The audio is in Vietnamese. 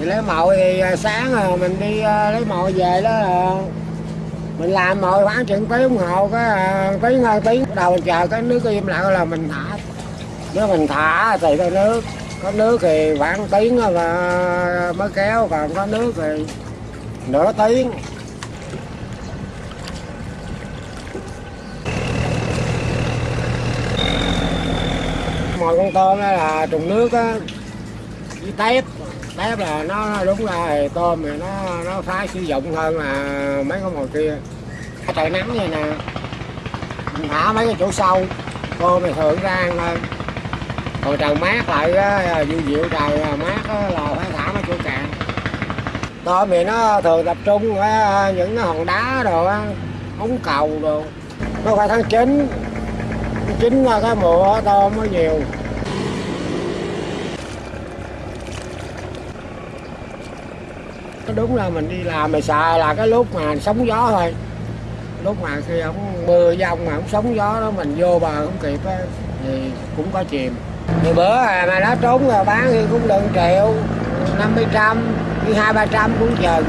thì lấy mồi thì à, sáng rồi mình đi à, lấy mồi về đó mình làm mồi khoảng chừng tiếng đồng hồ cái tiếng hai tiếng đầu mình chờ cái nước im lặng là mình thả. Nếu mình thả thì có nước có nước thì khoảng tiếng và mới kéo, còn có nước thì nửa tiếng. Mồi con tôm đó là trùng nước á với tép. Tép là nó đúng ra thì tôm thì nó nó phá sử dụng hơn là mấy con mồi kia. Cái trời nắng vậy nè. Mình thả mấy cái chỗ sâu tôm thì thường ra ăn hơn còn trời mát lại á dịu dịu trời à, mát á, là phải thả mấy chỗ cạn. Tôm thì nó thường tập trung ở những cái hòn đá đồ á ống cầu đồ. Nó phải tháng chín. Chín là cái mùa tôm nó nhiều. Cái đúng là mình đi làm mình xài là cái lúc mà sóng gió thôi. Lúc mà khi không mưa dông mà không sóng gió đó mình vô bờ không kịp á thì cũng có chìm. Thì bữa à, mà nó trốn rồi bán thì cũng được triệu năm mươi trăm hai ba trăm cũng chừng.